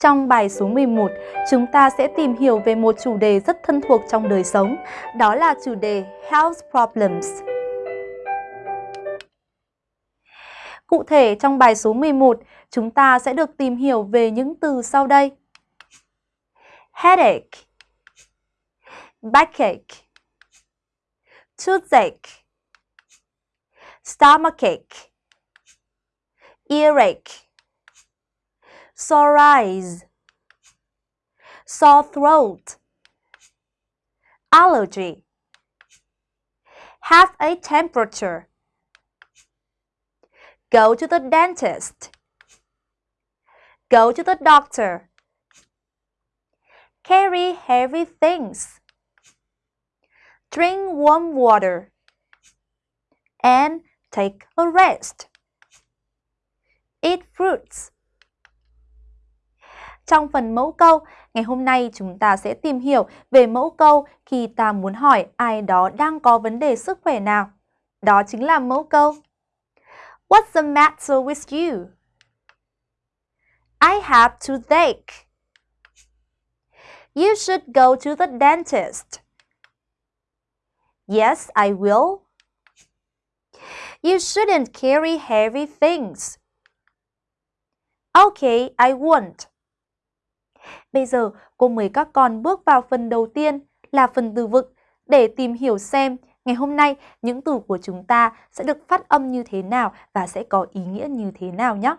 Trong bài số 11, chúng ta sẽ tìm hiểu về một chủ đề rất thân thuộc trong đời sống, đó là chủ đề Health Problems. Cụ thể trong bài số 11, chúng ta sẽ được tìm hiểu về những từ sau đây. Headache Backache Toothache Stomachache Earache Sore eyes Sore throat Allergy Have a temperature Go to the dentist. Go to the doctor. Carry heavy things. Drink warm water. And take a rest. Eat fruits. Trong phần mẫu câu, ngày hôm nay chúng ta sẽ tìm hiểu về mẫu câu khi ta muốn hỏi ai đó đang có vấn đề sức khỏe nào. Đó chính là mẫu câu What's the matter with you? I have toothache. You should go to the dentist. Yes, I will. You shouldn't carry heavy things. Okay, I won't. Bây giờ, cô mời các con bước vào phần đầu tiên là phần từ vựng để tìm hiểu xem Ngày hôm nay, những từ của chúng ta sẽ được phát âm như thế nào và sẽ có ý nghĩa như thế nào nhé.